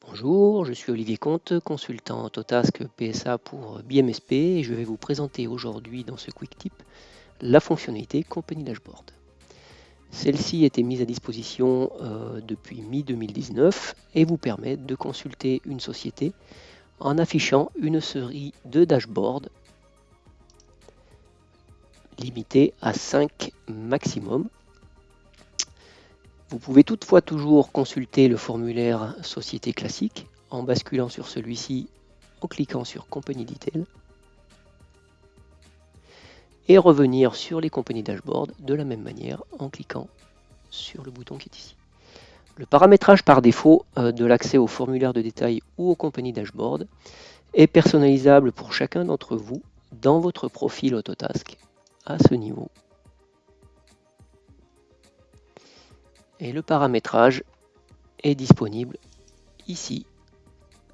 Bonjour, je suis Olivier Comte, consultant Autotask PSA pour BMSP et je vais vous présenter aujourd'hui dans ce Quick Tip la fonctionnalité Company Dashboard. Celle-ci était mise à disposition euh, depuis mi-2019 et vous permet de consulter une société en affichant une série de dashboards limitée à 5 maximum. Vous pouvez toutefois toujours consulter le formulaire Société classique en basculant sur celui-ci en cliquant sur Company Detail et revenir sur les compagnies dashboard de la même manière en cliquant sur le bouton qui est ici. Le paramétrage par défaut euh, de l'accès au formulaire de détail ou aux compagnies dashboard est personnalisable pour chacun d'entre vous dans votre profil Autotask à ce niveau. Et le paramétrage est disponible ici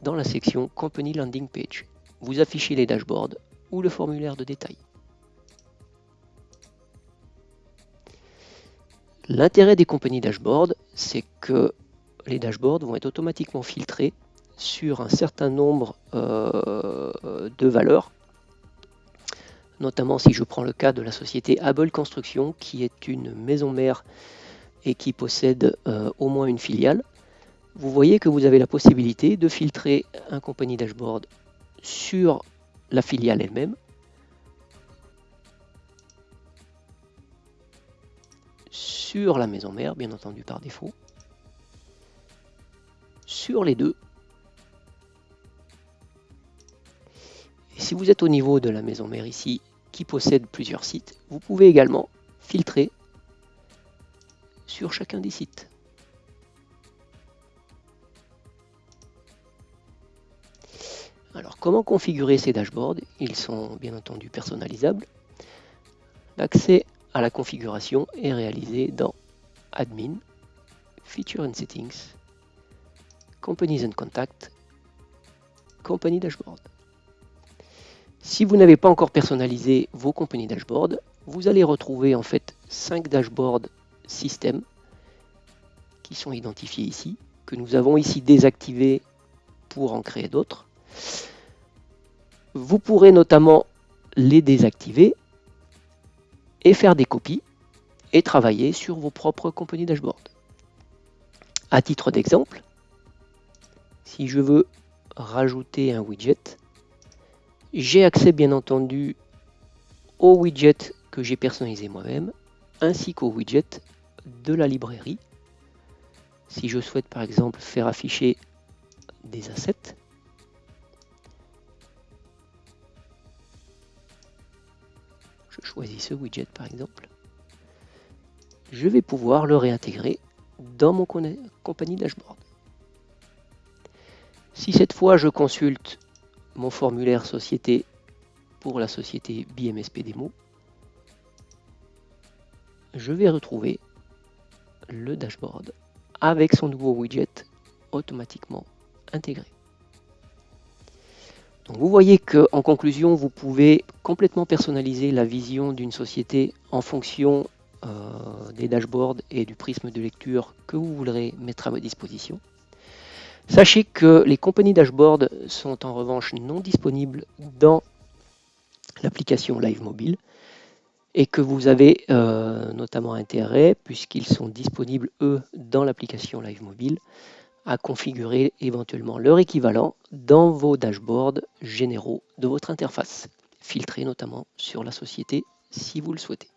dans la section Company Landing Page. Vous affichez les dashboards ou le formulaire de détail. L'intérêt des compagnies dashboard, c'est que les dashboards vont être automatiquement filtrés sur un certain nombre euh, de valeurs. Notamment si je prends le cas de la société Able Construction, qui est une maison mère et qui possède euh, au moins une filiale. Vous voyez que vous avez la possibilité de filtrer un compagnie dashboard sur la filiale elle-même, sur la maison mère, bien entendu par défaut, sur les deux. Si vous êtes au niveau de la maison mère ici, qui possède plusieurs sites, vous pouvez également filtrer sur chacun des sites. Alors, comment configurer ces dashboards? Ils sont bien entendu personnalisables. L'accès à la configuration est réalisée dans Admin, Feature and Settings, Companies and Contact, Company Dashboard. Si vous n'avez pas encore personnalisé vos compagnies dashboard, vous allez retrouver en fait 5 dashboards système qui sont identifiés ici, que nous avons ici désactivés pour en créer d'autres. Vous pourrez notamment les désactiver et faire des copies et travailler sur vos propres compagnies dashboard. À titre d'exemple, si je veux rajouter un widget, j'ai accès bien entendu au widget que j'ai personnalisé moi-même, ainsi qu'au widget de la librairie. Si je souhaite par exemple faire afficher des assets, je choisis ce widget par exemple, je vais pouvoir le réintégrer dans mon compagnie dashboard. Si cette fois je consulte mon formulaire société pour la société BMSP Demo, je vais retrouver le dashboard avec son nouveau widget automatiquement intégré. Vous voyez qu'en conclusion, vous pouvez complètement personnaliser la vision d'une société en fonction euh, des dashboards et du prisme de lecture que vous voudrez mettre à votre disposition. Sachez que les compagnies dashboard sont en revanche non disponibles dans l'application Live Mobile et que vous avez euh, notamment intérêt, puisqu'ils sont disponibles eux dans l'application Live Mobile, à configurer éventuellement leur équivalent dans vos dashboards généraux de votre interface, filtrés notamment sur la société si vous le souhaitez.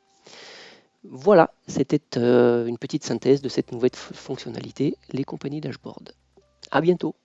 Voilà, c'était euh, une petite synthèse de cette nouvelle fonctionnalité, les compagnies dashboard. À bientôt